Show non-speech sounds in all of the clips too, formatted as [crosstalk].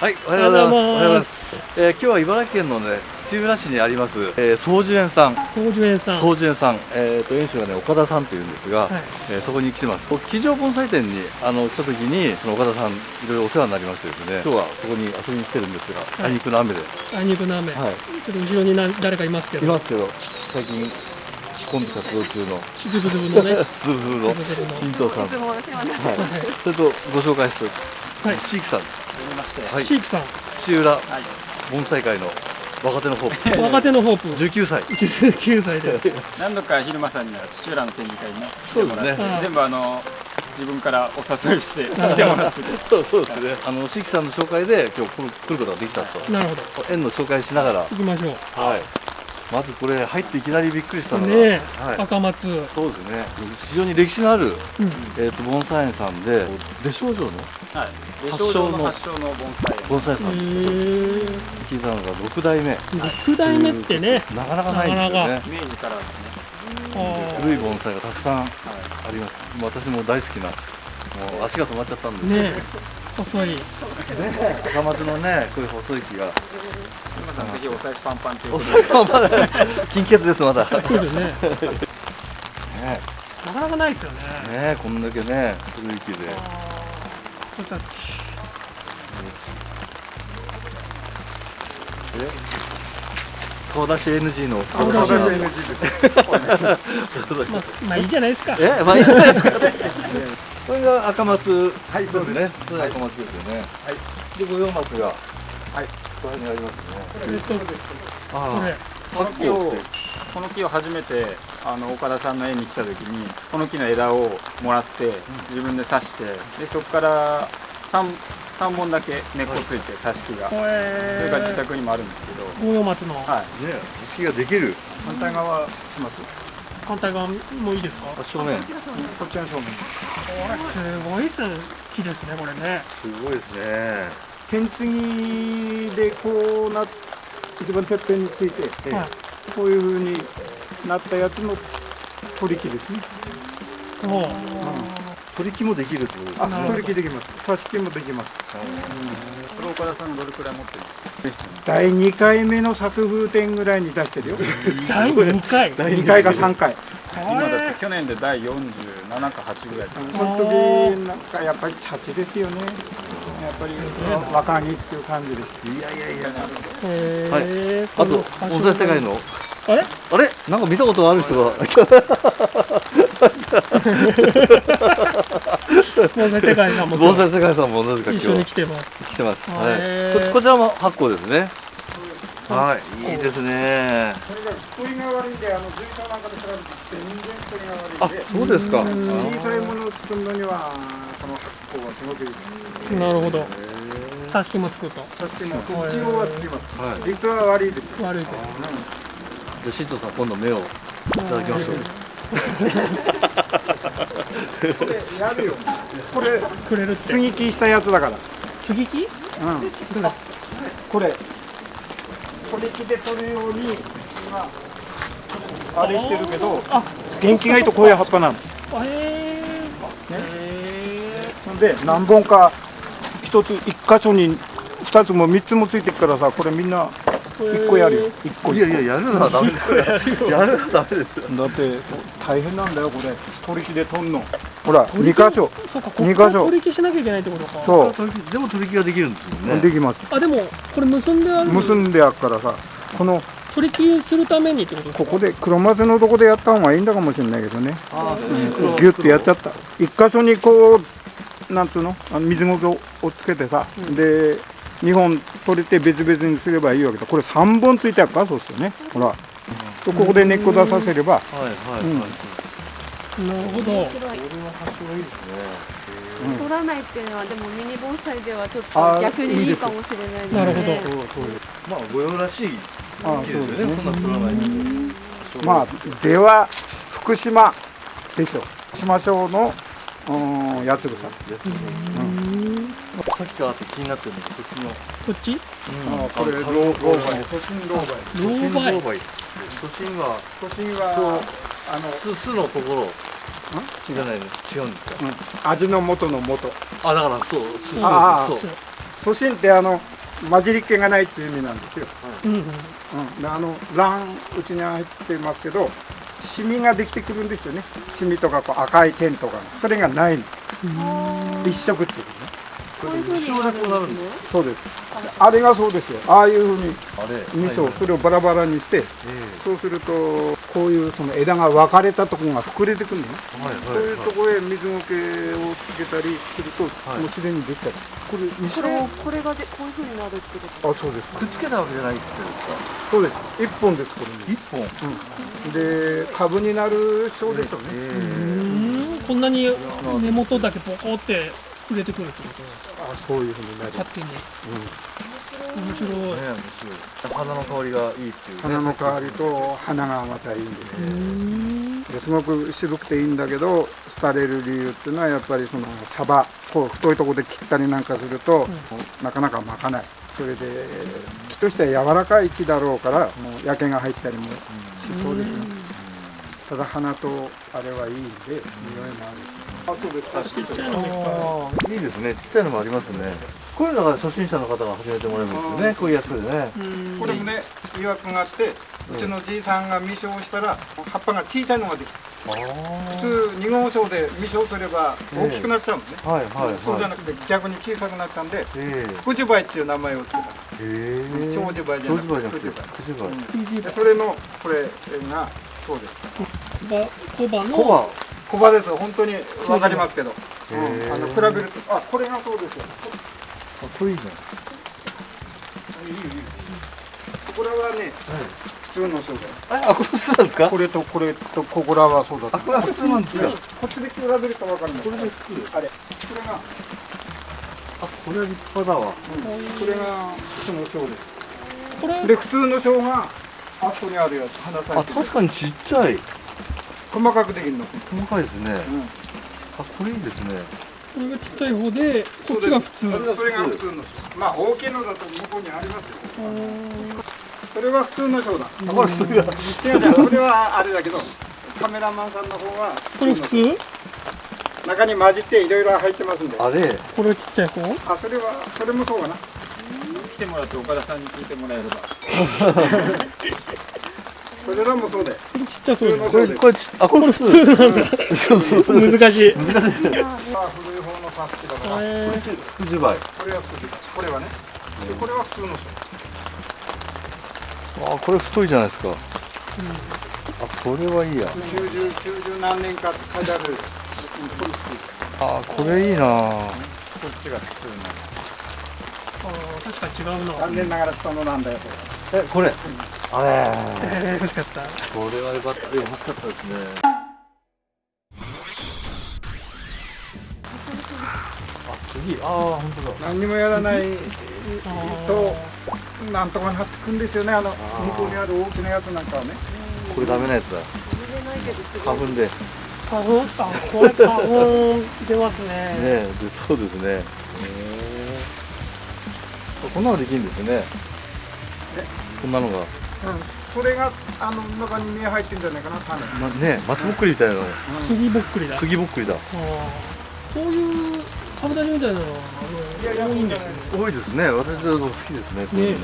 はい、おはようございます。おはようございます。えー今日は茨城県のね、土浦市にあります、えー、総樹園さん。総樹園さん。総樹園さん、えー、と園主がね岡田さんというんですが、はい。えーそこに来てます。机上盆栽店にあの来た時にその岡田さんいろいろお世話になりましてですね。今日はそこに遊びに来てるんですが、はい。あいにくの雨で。あいにくの雨、はい。ちょっと後ろにな誰かいますけど。いますけど最近コンビ活動中の。ズブズブのね。[laughs] ズブズブの金藤さん。いつもお世話になってはい、それとご紹介する、はい。シークさん、はい、シークさん。土浦盆栽界の若手のホープ。若手のホープ。19歳。19歳です。[laughs] 何度か昼間さんには土浦の展示会にねそうですね。来てもらってはい。全部あの自分からお誘いして来てもらってて。そうそうですねあのシークさんの紹介で今日来る来ることができたと。なるほど。園の紹介しながら。行きましょう。はいまずこれ入っていきなりびっくりしたのが、ねえ、はい、赤松。そうですね。非常に歴史のある、うん。えー、と盆栽園さんで出生場のはい。で発祥の症状の発祥の盆栽園。盆栽さん。聞いたのが6代目。6代目ってね。なかなかないんですよね。明治か。らですね。古い盆栽がたくさんあはいります。私も大好きなもう足が止まっちゃったんですけどねえ細い。赤松のねこういう細い木が。今さんぜひお財布パンパンというおことで。酒まだ金欠ですまだ。ねそうですよね [laughs] なかなかないですよね。ねこんだけね古い木で。ちょっと顔出し NG の。顔出し NG まあまあいいじゃないですか。え？まあいいじゃないですかね [laughs] これが赤松。はいそうですね。それが赤松ですよね。はい。で五葉松がはい。ここにありますね。えっとこあれあ。この木をこの木を初めてあの岡田さんの園に来た時にこの木の枝をもらって自分で刺してでそこから 3, 三本だけ根っこついて挿し木が。それが自宅にもあるんですけど。五葉松の。はい。ね組織ができる。反対側します？反対側もいいですか？あ正面。こっちの正面。これすごいす木ですねこれね。すごいですね。剣継ぎでこうな一番てっぺんについて、はい。こういう風になったやつの取り木ですね。もう取り木もできるってことですあ、ね取り木できます。挿し木もできます。これ岡田さんどれくらい持ってるんですか第2回目の作風展ぐらいに出してるよ。第2回？2回か3回。今だって去年で第47か8ぐらいですよねその時なんかやっぱりチャチですよね。やっぱり若木っていう感じです。いやいやいやへーあと盆栽世界のあれ？あれ？なんか見たことある人が。[laughs] 盆栽世界さんも盆栽世界さんもなぜか一緒に今日来てます。来てます、へはーい、ここちらも発酵ですね。はい。いいですね。これが太りが悪いんで、あの随所なんかと比べて全然太りがあ悪いんで。そうですか。小さいものを作るのにはこの発酵はすごくいいです。なるほど。挿し木もつくと。挿し木も一応はつきます。はい。実は悪いです。悪いとじゃあ新藤さん今度目をいただきましょうこれやるよ。これくれるって接ぎ木したやつだから。接ぎ木？うん。これ取り木で取るように今あれしてるけど、あ元気がいいとこういう葉っぱなの。あへーへほんで何本か一つ一箇所に二つも三つもついてるからさ、これみんなー一個やるよ。一個。いやいややるのはダメですよ。[laughs] やるのはダメですよ。だって大変なんだよこれ。取り木で取んの。ほら二箇所。そうかこ二箇所。取り木しなきゃいけないってことか。そう。でも取り木ができるんですもんね。できます。あでもこれ結んである。結んであっからさ、この取り木するためにってことですか？ここで黒松のとこでやった方がいいんだかもしれないけどね。ああ少し黒ギュッてやっちゃった。一箇所にこうなんつうの？あの水苔をつけてさ、で2本取れて別々にすればいいわけだ。これ3本ついてあるからそうですよね。ほら、でここで根っこ出させれば。はいはいはい、うん。なるほど。い取らないっていうのはでもミニ盆栽ではちょっと逆にいいかもしれないで。すねなるほど。そうそうまあ御用らしいあ木ですよね。そうですねそんな取らないまあでは福島でしょ。福島省のうん八つ草さっきから気になってるのがこっちの。こっち？うん。あこれあ老老老梅都心老梅老梅都心は都心そうはあの、すすのところ。じゃないの違うんですか？うん。味の元の元あだからそうすすああそうそう。初心ってあの混じりっ気がないっていう意味なんですよ、うんうん。うん、であの卵うちに入ってますけどシミができてくるんですよね。シミとかこう赤い点とかそれがないの。一色っていう。ねこういう風に一生でこうなるんですそうです。あれがそうですよ。ああいうふうに味噌、はいそれをバラバラにしてえそうするとこういうその枝が分かれたところが膨れてくるのね。えはいそういうところへ水苔をつけたりすると、はい。もうすでにできたり。これ味噌？これこれがでこういう風になるってことあそうです。くっつけたわけじゃないってことですか？そうです。一本ですこれ。一本？で株になる症ですよね、え。うん。こんなに根元だけポコって触れてくるってこと。ですかあそういうふうになる、勝手に。面白い。面白い。花の香りがいいっていうね。花の香りと花がまたいいんですすごく渋くていいんだけど廃れる理由っていうのはやっぱりそのサバこう太いところで切ったりなんかすると、なかなか巻かない。それで木としては柔らかい木だろうからもう焼けが入ったりもしそうですね。ただ花とあれはいいんで匂いもあるあそうですちっちゃいのもいっぱいですね。ちっちゃいのもありますね。こういうのが初心者の方が始めてもらえるんですよね。こういうやつでね。これもね疑惑があってうちのじいさんが未生したら葉っぱが小さいのができたあ普通二号症で未生すれば大きくなっちゃうんですね、あはいはいはい。そうじゃなくて逆に小さくなったんでえ福寿梅っていう名前をつけた。え。ええ長寿梅じゃなくてそれのこれがそうです。葉小葉のコバ小葉です本当にわかりますけど、へうん。ーあの比べると。あこれがそうですよ。あこれいいじゃんいいいいいいこれはね普通のそうだよ。あこれ普通なんですか？これとこれとここらはそうだあこれは普通なんですか？こっちで比べるとわかるこれで普通？あれ。これが。あこれは立派だわ。これが普通の小です。これで普通の小があそこにあるやつ。花咲あいてる確かにちっちゃい細かくできるの、細かいですね。うん。あこれいいですね。これがちっちゃい方でこっちが普通。それそれが普通の小まあ大きいのだと向こうにありますよ。それは普通の小だ。あこれ普通だ。違う違うそれはあれだけどカメラマンさんの方はこれ普通？中に混じっていろいろ入ってますんで。ああれ？これちっちゃい方？それはそれもそうかな。来てもらって岡田さんに聞いてもらえれば [laughs] それらもそうで。これちっちゃそうだこれこれちあこれ普通そうそうそう難しい。まあ古い方のパスチだ。からえ福寿梅あこれは普通これはね。でこれは普通の小これ太いじゃないですか。あこれはいいや。90、90何年かって書いてある。あこれいいな。こっちが普通の。ー確かに違うな。残念ながら下のなんだよそれえこれ。あれ。えー欲しかった。これは良かった欲しかったですね。あ次。ああ本当だ。何にもやらないあとなんとかなってくんですよね。あの向こうにある大きなやつなんかはね。これダメなやつだ。花粉で。ね花粉あこれ花粉出ますね。えでそうですね。へえこんなのできるんですねこんなのが、うん。それがあの中に芽入ってんじゃないかな種。ま、ね松ぼっくりみたいなの。杉ぼっくりだ。杉ぼっくりだ。こういう株立ちみたいなのはあいやいやの多いんですよね。多いですね。私は好きですねこれね。ね。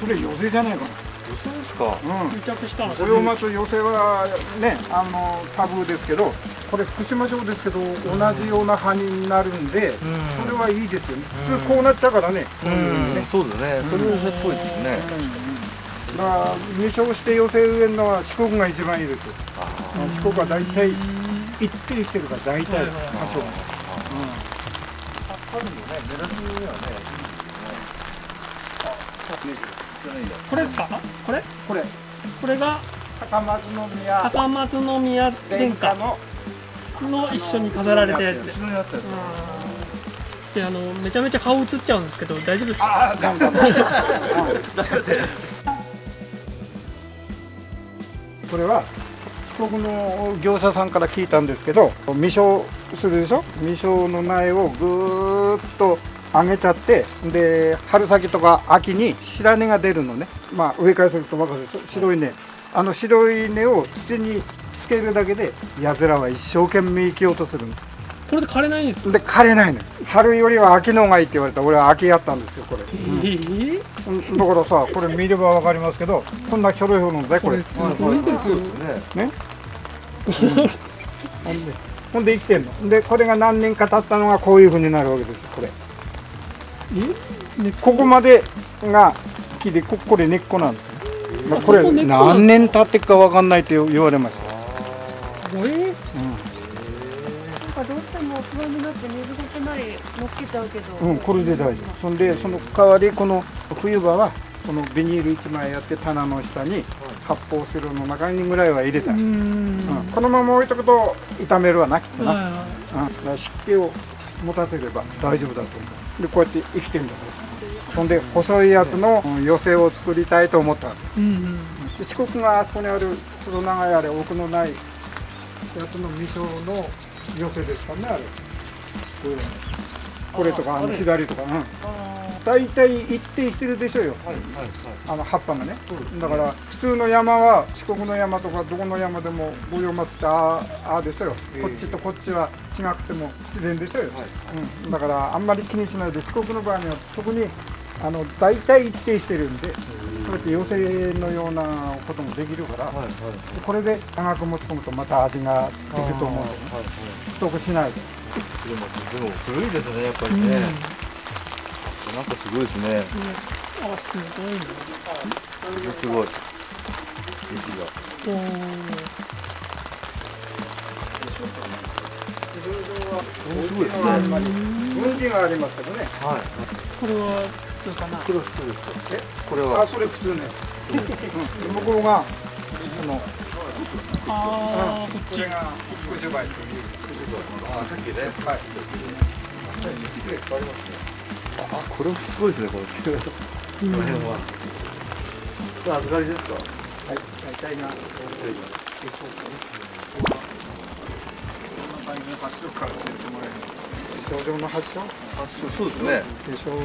それ寄せじゃないか女性ですか。なうん。癒着したのこれを待つ寄せはねあのタブーですけどこれ福島城ですけど同じような葉になるんで、それはいいですよね。普通こうなっちゃうからね、こういうふうにね。そうですね。それはっぽいですね。だから入賞して寄せ植えるのは四国が一番いいです。よ四国は大体一定してるから大体はいはいはい多少春のね。目立ちにはね。これですか？これ？これ。これが高松宮。高松宮殿下。殿下のの一緒に飾られたやつで後ろにあったやつ。であのめちゃめちゃ顔映っちゃうんですけど大丈夫ですか？ああダメダメこれは四国の業者さんから聞いたんですけど未生するでしょ？未生の苗をぐーっと上げちゃってで春先とか秋に白根が出るのね。まあ上からすると分かるでしょ？白い根。あの白い根を土につけるだけでやつらは一生懸命生きようとするの。これで枯れないんですか？で枯れないのよ。春よりは秋の方がいいって言われたら俺は秋やったんですよこれ、えー？うん。だからさこれ見ればわかりますけどこんなひょろひょろのだよこれこれすごいですよね？ねほんでほんで生きてんの。でこれが何年か経ったのがこういうふうになるわけですこれ。ここまでが木でここれ根っこなんですよ、まあ、これあそこ根っこなんだ何年経ってっかわかんないって言われました、えーなんかどうしても不安になって水ごとなり乗っけちゃうけど、うん、これで大丈夫。そんでその代わりこの冬場はこのビニール1枚やって棚の下に発泡スチロールの中にぐらいは入れた、ううん。ん。このまま置いとくと傷めるわなきっとな、はいはいうん、だから湿気を持たせれば大丈夫だと思う。でこうやって生きてるんだから。そんで細いやつのうん寄せを作りたいと思ったわけ。うんうん。で四国があそこにあるちょっと長いあれ奥のないやつの味噌の寄せですかねあれ。これこれとかあの左とかうん。大体一定してるでしょうよ。はいはいはい。あの葉っぱがね。だから普通の山は四国の山とかどこの山でも五葉松ってあああですよ、ええこっちとこっちは違くても自然ですよ、はいうん、だからあんまり気にしないで四国の場合には特にあの大体一定してるんでそうやって寄せのようなこともできるから、はいはいこれで長く持ち込むとまた味が出ると思うんではいはい太くしないででもでも古いですねやっぱりうん。ね、なんかすごいですね。あすごい。なすごい。息が。おー。面白いですね。がありますけどね。はい。これは普通かな。これは普通ですかえこれは。あそれ普通ね。うん。向こうがそのあーこっち。これが福寿梅というあさっきね。はい。あこれすごいですねこのこの辺は。これ預かりですか？はい。大体が症状の発症？発症そうですね。で症状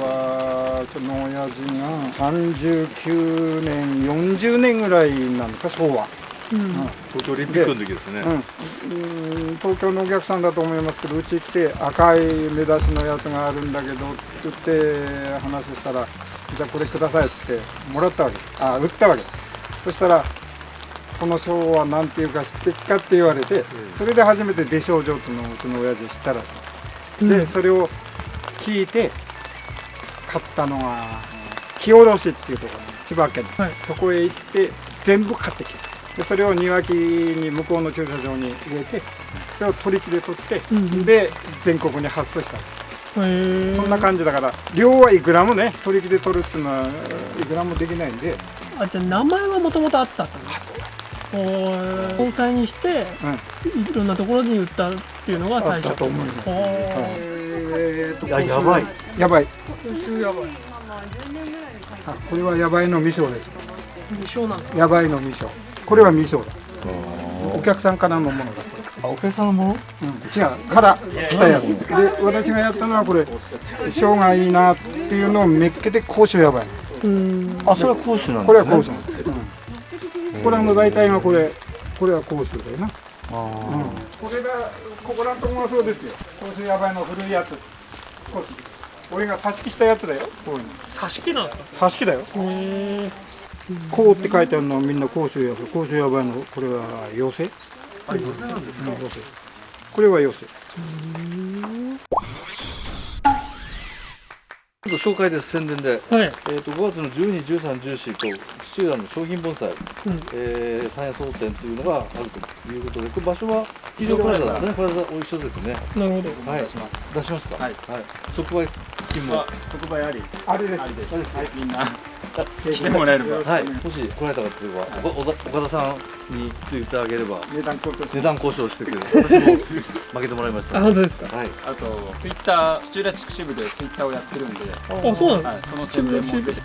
はうちの親父が39年40年ぐらいなのか昭和。うん。東京オリンピックの時ですね。うん、うん。東京のお客さんだと思いますけどうち来て赤い目出しのやつがあるんだけどって言って話したらじゃあこれくださいっつってもらったわけ。あ売ったわけ。そしたらこの賞は何ていうか知ってっかって言われてそれで初めて出症状っていうのをうちの親父知ったらさでそれを聞いて買ったのが木下ろしっていうところ千葉県、はい。そこへ行って全部買ってきた。でそれを庭木に向こうの駐車場に入れてそれを取り木で取って、うんうん。で全国に発送した。そんな感じだから量はいくらもね取り木で取るっていうのはいくらもできないんで、あじゃあ名前はもともとあったってこと？おー盆栽にしてうん、いろんなところに売ったっていうのが最初と思いますややばいやばい。やばい。まあ10年ぐらい。で書いてあこれはやばいの味噌です。未生なやばいの味噌。これは味噌だ。お客さんからのものだ。あお客さんの？ものうん、違う。から来たやつ。で私がやったのはこれ生姜いいなっていうのをめっけて甲州やばい。うん。あそれは甲州なんですね。これは甲州なんです、うん、これはもう大体がこれこれは甲州だよな、うん、あこれがここらのとこもそうですよ。甲州やばいの古いやつ。こ俺が挿し木したやつだよこういうの。挿し木なんですか？挿し木だよ。こうって書いてあるのはみんな甲州や甲州やばいのこれは妖精あ寄せなんですか妖精これは妖精ちょっと紹介です宣伝で。はい。えー、と5月の12、13、14と土浦の商品盆栽、うん。えー、三夜総店というのがあるということで、これ場所は企業プラザ。ですね、プラザお一緒ですね。なるほど。はい、出しますか？はい。即売勤務。即売あり。あれです。ありです。はいみんな。[laughs] 来てもらえれば。はい、もし来られた方とい。うのは、おお岡田さんに来ていただければ、値段交渉値段交渉してくれ。る。私も負けてもらいました。あはい。本当ですか？はい。あとツイッター土浦地区支部でツイッターをやってるんで、あそうなんだはい、その宣伝もぜひ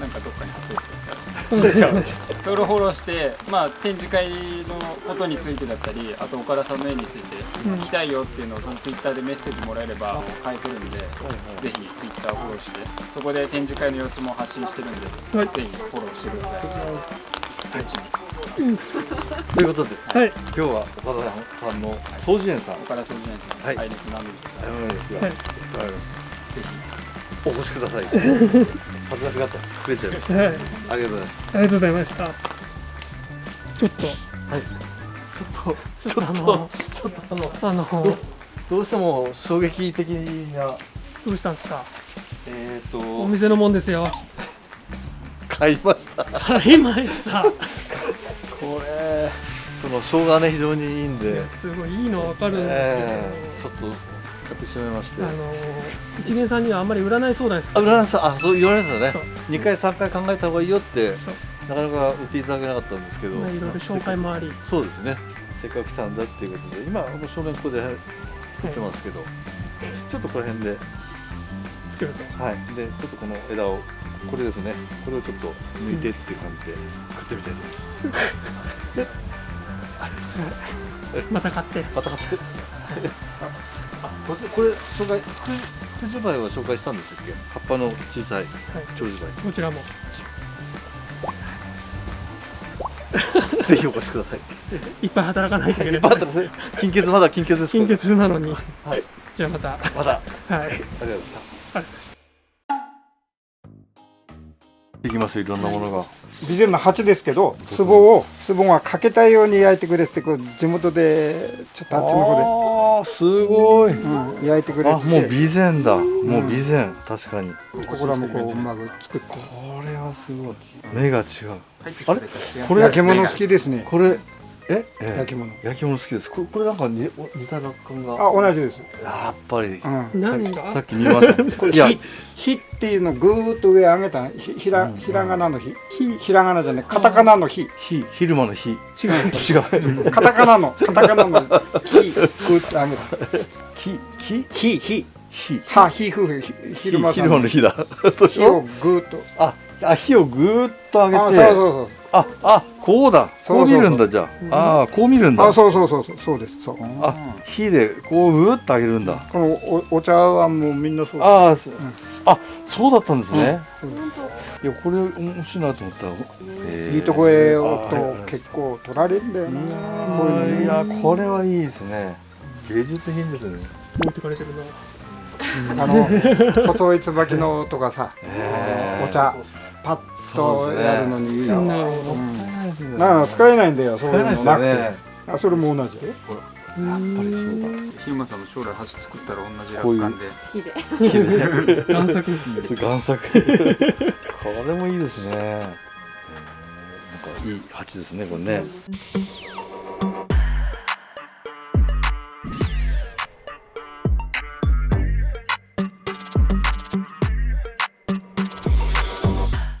なんかどっかに貼っておいてくださいそれをフォローして、まあ、展示会のことについてだったりあと岡田さんの絵について聞きたいよっていうのをそのツイッターでメッセージもらえれば返せるんで、ぜひツイッターをフォローしてそこで展示会の様子も発信してるんで、はい。ぜひフォローしてください。はい。ということではい。今日は岡田さんの掃除園さん。岡田総司園さんはい。愛力なんですあのですが、はい。わかりますぜひお越しください。恥ずかしがった触れちゃいました。はい。ありがとうございます。ありがとうございました。ちょっと。はい。ちょっとあのちょっとあのあのどうしても衝撃的などうしたんですか？えっ、ー、おと店のもんですよ。買いました。買いました。これその生姜ね非常にいいんで、すごいいいのわかるんですえー、ちけょっと買ってしまいまして。ど、あの一元さんにはあんまり占い相談ですあ占いさんあそう言われますよね。そう。2回3回考えた方がいいよってなかなか売っていただけなかったんですけど、まあいろいろ紹介もあり。そうですね。せっかく来たんだっていうことで今この正面ここでやってますけど、ちょっとこの辺で。作ると。はい。でちょっとこの枝をこれですね。これをちょっと抜いてっていう感じで作ってみたいでありがとうござい。[laughs] また買って。また買って。あ [laughs] これ紹介くくじ梅は紹介したんですっけ？葉っぱの小さい長寿こちらも。梅 [laughs] ぜひお越しください。いっぱい働かないといけない。金欠まだ金欠です。金欠なのに。はい。じゃあまた。はいまだ。ありがとうありがとうございました。ございました。できますいろんなものが備前の鉢ですけど壺を壺がかけたように焼いてくれってこう地元でちょっとあっちの方ああすごい。で、うん、焼いてくれあてもう備前だ。もう備前。確かに。ここらもこううまく作って。これはすごい。目が違うあれ？ここれ焼き物好きですね。これえ？え焼き物。焼き物好きです。これこれなんかにお似た落感が。あ同じです、やっぱり。うん、何が？さっき見ました [laughs] これ火火っていうのをぐーっと上上げたひひらひらがなの火。火。ひらがなじゃない。カタカナの火。火。昼間の火。違う。違う。[laughs] カタカナのカタカナの火。ぐーっと上げた。火。火。火火。火。は火夫婦ひ昼間の。火だ。[laughs] 火をょぐーっと。ああ火をぐーっと上げて。あそうそうああこうだ。こう見るんだじゃあ。ああこう見るんだ。そうあそうそうそうそうそうですそう。あ火でこうぐーっと上げるんだ。このおお茶はもうみんなそうああ、そあそうだったんですね、うん。いやこれ面白いなと思ったら、えー。いいとこへあおっとはい結構取られるんだよな。いやこれはいいですね。芸術品ですね。持ってかれてるな。あの細い椿のとかさお茶パッとやるのにいいよ、なるほど使えないんだよ。そういう使えないですのなくて、よねあそれも同じ？やっぱりそうだ。ひまさんの将来鉢作ったら同じ落感で。火で。贋作贋作。これもいいですね、えーなんかいい鉢ですねこれね